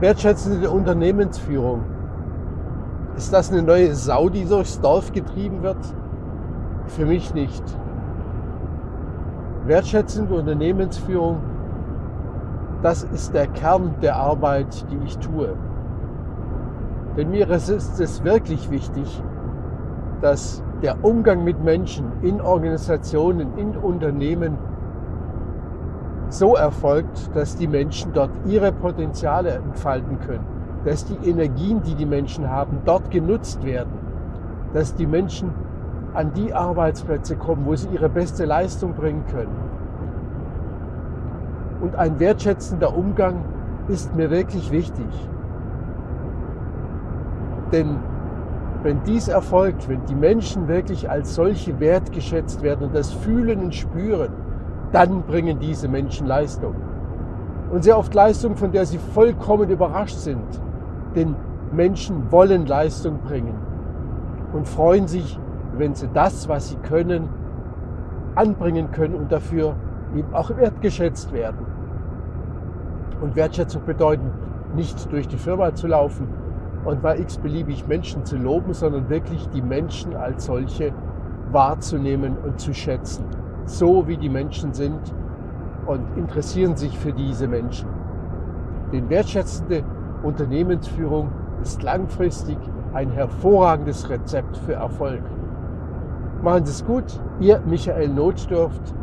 Wertschätzende Unternehmensführung. Ist das eine neue Sau, die durchs Dorf getrieben wird? Für mich nicht. Wertschätzende Unternehmensführung, das ist der Kern der Arbeit, die ich tue. Denn mir ist es wirklich wichtig, dass der Umgang mit Menschen in Organisationen, in Unternehmen so erfolgt, dass die Menschen dort ihre Potenziale entfalten können, dass die Energien, die die Menschen haben, dort genutzt werden, dass die Menschen an die Arbeitsplätze kommen, wo sie ihre beste Leistung bringen können. Und ein wertschätzender Umgang ist mir wirklich wichtig. Denn wenn dies erfolgt, wenn die Menschen wirklich als solche wertgeschätzt werden und das fühlen und spüren, dann bringen diese Menschen Leistung. Und sehr oft Leistung, von der sie vollkommen überrascht sind. Denn Menschen wollen Leistung bringen und freuen sich, wenn sie das, was sie können, anbringen können und dafür eben auch wertgeschätzt werden. Und Wertschätzung bedeutet nicht durch die Firma zu laufen und mal x-beliebig Menschen zu loben, sondern wirklich die Menschen als solche wahrzunehmen und zu schätzen so wie die Menschen sind und interessieren sich für diese Menschen. Denn wertschätzende Unternehmensführung ist langfristig ein hervorragendes Rezept für Erfolg. Machen Sie es gut, Ihr Michael Notdurft